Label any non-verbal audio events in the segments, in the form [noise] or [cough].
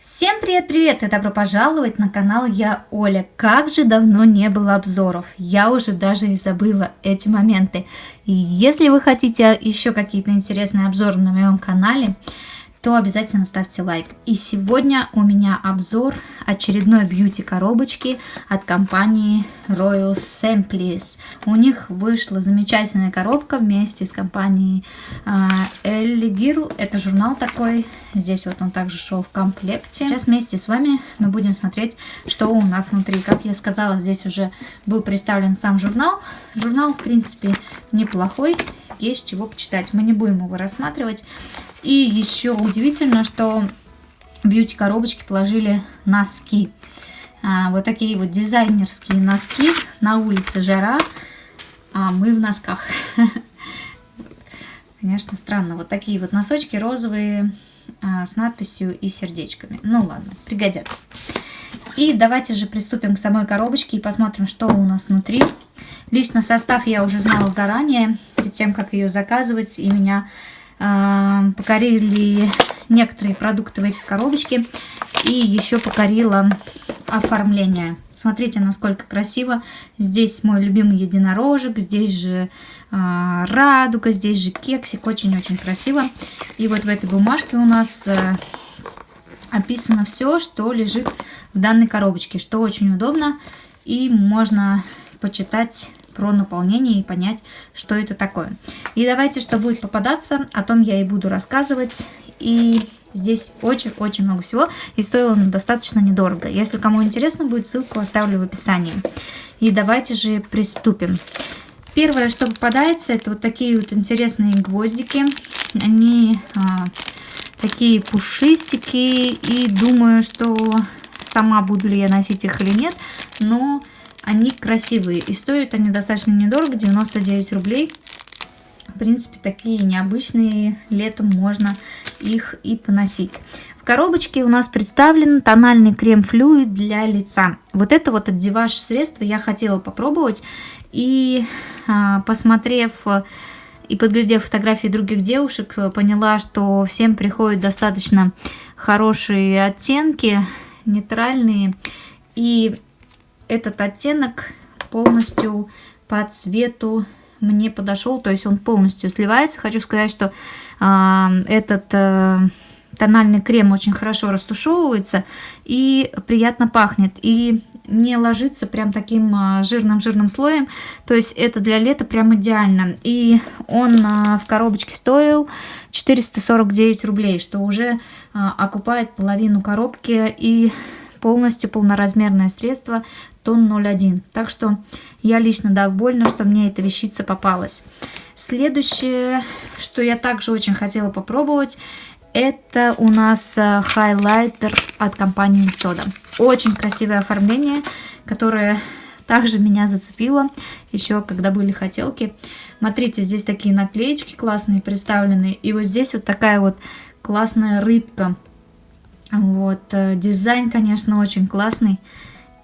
Всем привет-привет и добро пожаловать на канал Я Оля. Как же давно не было обзоров, я уже даже и забыла эти моменты. И если вы хотите еще какие-то интересные обзоры на моем канале, то обязательно ставьте лайк. И сегодня у меня обзор очередной бьюти коробочки от компании Royal Samples. У них вышла замечательная коробка вместе с компанией Ellie Girl. Это журнал такой. Здесь вот он также шел в комплекте. Сейчас вместе с вами мы будем смотреть, что у нас внутри. Как я сказала, здесь уже был представлен сам журнал. Журнал, в принципе, неплохой. Есть чего почитать. Мы не будем его рассматривать. И еще удивительно, что бьюти-коробочки положили носки. А, вот такие вот дизайнерские носки. На улице жара, а мы в носках. [laughs] Конечно, странно. Вот такие вот носочки розовые а, с надписью и сердечками. Ну ладно, пригодятся. И давайте же приступим к самой коробочке и посмотрим, что у нас внутри. Лично состав я уже знала заранее, перед тем, как ее заказывать. И меня э, покорили некоторые продукты в эти коробочки. И еще покорила оформление. Смотрите, насколько красиво. Здесь мой любимый единорожек, здесь же э, радуга, здесь же кексик. Очень-очень красиво. И вот в этой бумажке у нас э, описано все, что лежит в данной коробочке, что очень удобно. И можно почитать про наполнение и понять, что это такое. И давайте, что будет попадаться, о том я и буду рассказывать. И здесь очень-очень много всего, и стоило достаточно недорого. Если кому интересно будет, ссылку оставлю в описании. И давайте же приступим. Первое, что попадается, это вот такие вот интересные гвоздики. Они а, такие пушистики, и думаю, что сама буду ли я носить их или нет, но они красивые и стоят они достаточно недорого, 99 рублей. В принципе, такие необычные, летом можно их и поносить. В коробочке у нас представлен тональный крем-флюид для лица. Вот это вот отдеваш средство я хотела попробовать. И а, посмотрев и подглядев фотографии других девушек, поняла, что всем приходят достаточно хорошие оттенки, нейтральные. И этот оттенок полностью по цвету мне подошел, то есть он полностью сливается. Хочу сказать, что э, этот э, тональный крем очень хорошо растушевывается и приятно пахнет. И не ложится прям таким а, жирным-жирным слоем. То есть это для лета прям идеально. И он а, в коробочке стоил 449 рублей, что уже окупает половину коробки и полностью полноразмерное средство тон 01. Так что я лично довольна, что мне эта вещица попалась. Следующее, что я также очень хотела попробовать, это у нас э, хайлайтер от компании Soda. Очень красивое оформление, которое также меня зацепило, еще когда были хотелки. Смотрите, здесь такие наклеечки классные представлены. И вот здесь вот такая вот классная рыбка. Вот, э, дизайн, конечно, очень классный.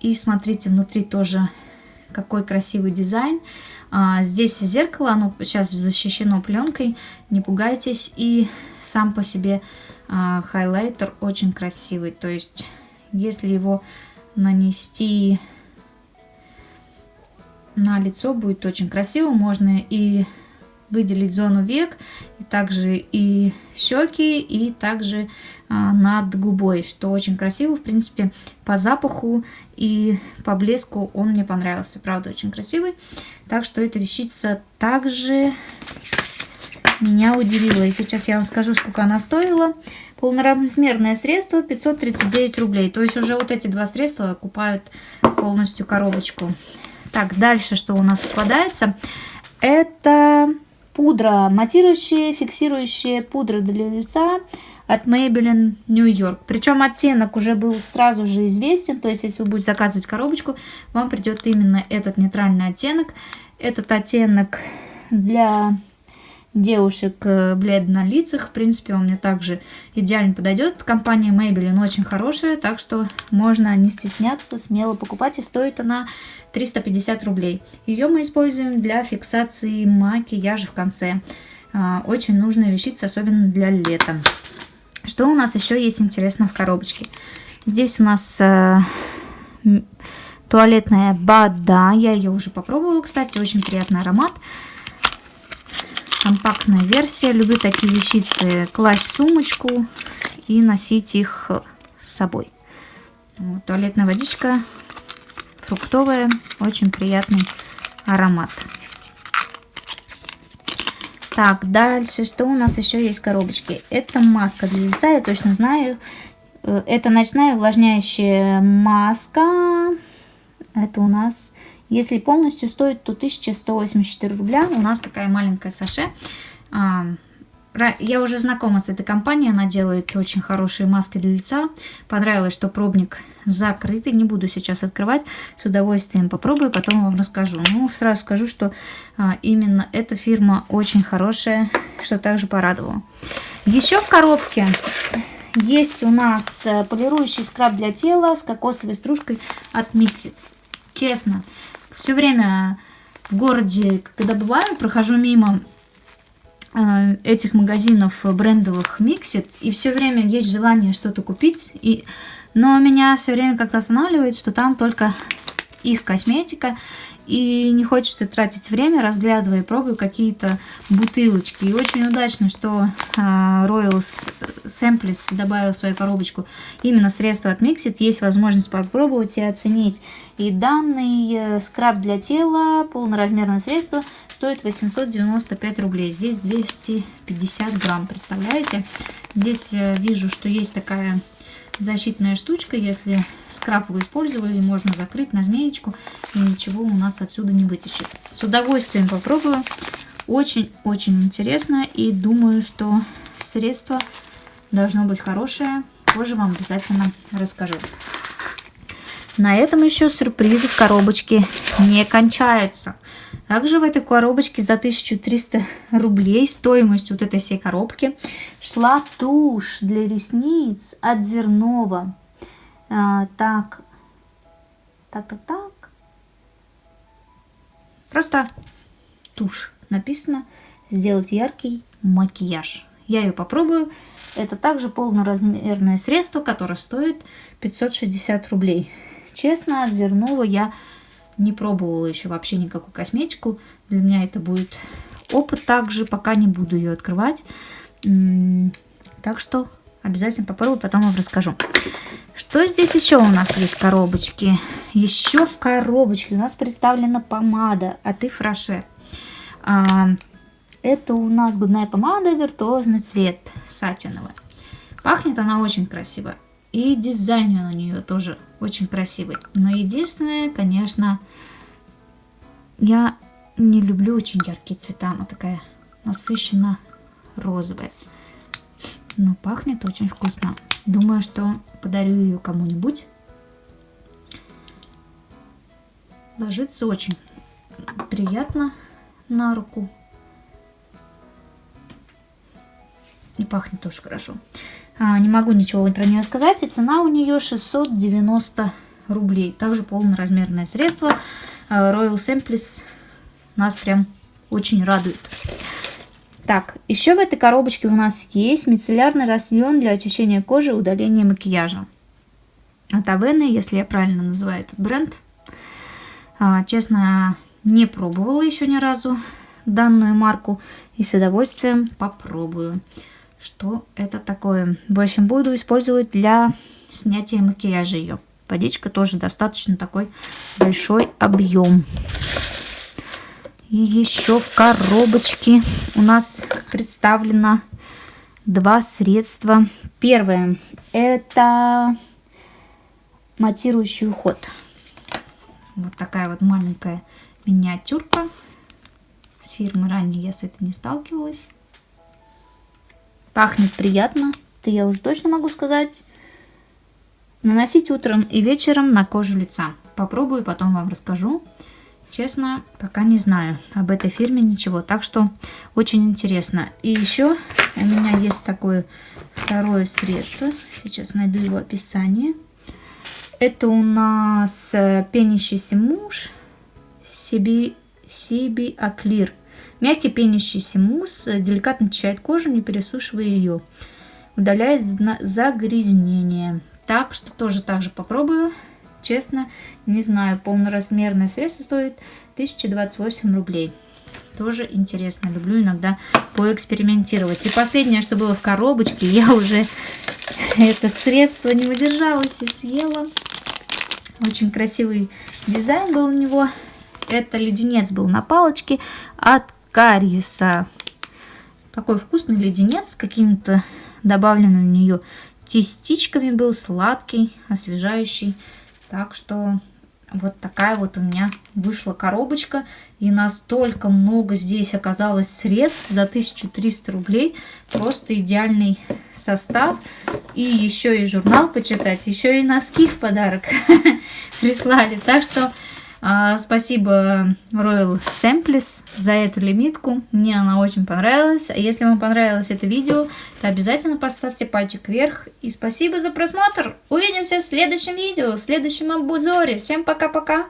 И смотрите, внутри тоже какой красивый дизайн. А, здесь зеркало, оно сейчас защищено пленкой, не пугайтесь. И сам по себе а, хайлайтер очень красивый. То есть, если его нанести на лицо, будет очень красиво. Можно и выделить зону век, и также и щеки, и также а, над губой, что очень красиво, в принципе, по запаху и по блеску он мне понравился, правда, очень красивый. Так что эта вещица также меня удивила. И сейчас я вам скажу, сколько она стоила. Полноразмерное средство 539 рублей. То есть уже вот эти два средства окупают полностью коробочку. Так, дальше что у нас попадается? Это Пудра матирующая, фиксирующая пудра для лица от Maybelline New York. Причем оттенок уже был сразу же известен, то есть если вы будете заказывать коробочку, вам придет именно этот нейтральный оттенок. Этот оттенок для девушек э, бледно на лицах. В принципе, он мне также идеально подойдет. Компания Maybelline очень хорошая, так что можно не стесняться, смело покупать. И стоит она 350 рублей. Ее мы используем для фиксации макияжа в конце. А, очень нужная вещица, особенно для лета. Что у нас еще есть интересно в коробочке? Здесь у нас э, туалетная Бада. Я ее уже попробовала, кстати. Очень приятный аромат. Компактная версия. Люблю такие вещицы класть в сумочку и носить их с собой. Вот, туалетная водичка фруктовая. Очень приятный аромат. Так, дальше, что у нас еще есть в коробочке? Это маска для лица, я точно знаю. Э, это ночная увлажняющая маска. Это у нас, если полностью стоит, то 1184 рубля. У нас такая маленькая саше. А, я уже знакома с этой компанией, она делает очень хорошие маски для лица. Понравилось, что пробник закрытый, не буду сейчас открывать, с удовольствием попробую, потом вам расскажу. Ну, сразу скажу, что а, именно эта фирма очень хорошая, что также порадовало. Еще в коробке есть у нас э, полирующий скраб для тела с кокосовой стружкой от Mixit. Честно, все время в городе, когда бываю, прохожу мимо Э, этих магазинов брендовых Миксит, и все время есть желание что-то купить, и... но меня все время как-то останавливает, что там только их косметика, и не хочется тратить время, разглядывая и пробуя какие-то бутылочки. И очень удачно, что э, Royal Samples добавил в свою коробочку именно средства от Mixit. Есть возможность попробовать и оценить. И данный э, скраб для тела, полноразмерное средство, стоит 895 рублей. Здесь 250 грамм, представляете? Здесь э, вижу, что есть такая защитная штучка. Если скраб вы использовали, можно закрыть на змеечку, и ничего у нас отсюда не вытечет. С удовольствием попробую. Очень-очень интересно, и думаю, что средство должно быть хорошее. Позже вам обязательно расскажу. На этом еще сюрпризы в коробочке не кончаются. Также в этой коробочке за 1300 рублей стоимость вот этой всей коробки шла тушь для ресниц от Зернова. А, так, так, так, так. Просто тушь. Написано сделать яркий макияж. Я ее попробую. Это также полноразмерное средство, которое стоит 560 рублей. Честно, от Зернова я не пробовала еще вообще никакую косметику. Для меня это будет опыт также, пока не буду ее открывать. Так что обязательно попробую, потом вам расскажу. Что здесь еще у нас есть в коробочке? Еще в коробочке у нас представлена помада от Ифраше. А, это у нас губная помада виртуозный цвет сатиновый. Пахнет она очень красиво. И дизайн у нее тоже очень красивый. Но единственное, конечно, я не люблю очень яркие цвета. Она такая насыщенно розовая. Но пахнет очень вкусно. Думаю, что подарю ее кому-нибудь. Ложится очень приятно на руку. И пахнет тоже хорошо. А, не могу ничего про нее сказать. И цена у нее 690 рублей. Также полноразмерное средство. А, Royal Samples нас прям очень радует. Так, еще в этой коробочке у нас есть мицеллярный рассьон для очищения кожи и удаления макияжа. От Авены, если я правильно называю этот бренд. А, честно, не пробовала еще ни разу данную марку и с удовольствием попробую что это такое. В общем, буду использовать для снятия макияжа ее. Водичка тоже достаточно такой большой объем. И еще в коробочке у нас представлено два средства. Первое это матирующий уход. Вот такая вот маленькая миниатюрка. С фирмы ранее я с этой не сталкивалась. Пахнет приятно, это я уже точно могу сказать. Наносить утром и вечером на кожу лица. Попробую, потом вам расскажу. Честно, пока не знаю об этой фирме ничего, так что очень интересно. И еще у меня есть такое второе средство. Сейчас найду его описание. Это у нас э, пенящийся муж Сиби, Сиби Аклир. Мягкий пенящийся мусс деликатно очищает кожу, не пересушивая ее. удаляет загрязнение. Так что тоже так же попробую. Честно, не знаю, полноразмерное средство стоит 1028 рублей. Тоже интересно, люблю иногда поэкспериментировать. И последнее, что было в коробочке, я уже [laughs] это средство не выдержалась и съела. Очень красивый дизайн был у него. Это леденец был на палочке от Кариса. Такой вкусный леденец с какими-то добавленными в нее частичками был, сладкий, освежающий. Так что вот такая вот у меня вышла коробочка. И настолько много здесь оказалось средств за 1300 рублей. Просто идеальный состав. И еще и журнал почитать, еще и носки в подарок [laughs] прислали. Так что спасибо Royal Samples за эту лимитку. Мне она очень понравилась. А если вам понравилось это видео, то обязательно поставьте пальчик вверх. И спасибо за просмотр. Увидимся в следующем видео, в следующем обзоре. Всем пока-пока.